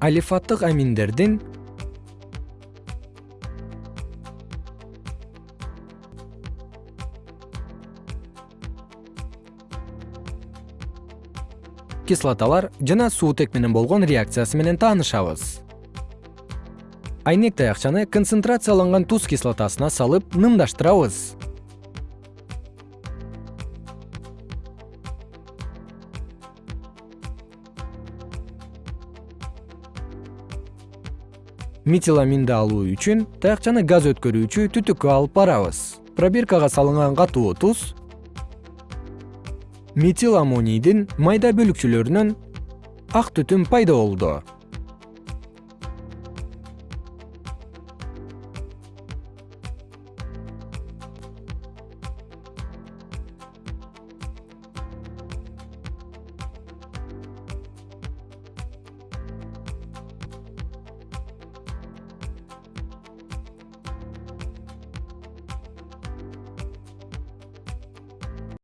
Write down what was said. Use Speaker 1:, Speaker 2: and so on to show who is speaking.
Speaker 1: алифаттык аминдердин кислоталар жана суутек менен болгон реакциясы менен таанышабыз. Айнек таякчаны концентрацияланган туз кислотасына салып нымдаштырабыз метиламинди алуу үчүн таякчаны газ өткөрүүчү түтүккө алып барабыз. Пробиркага салынган катуу туз метил аммонийдин майда бөлүкчөлөрүнөн ак түтүн пайда болду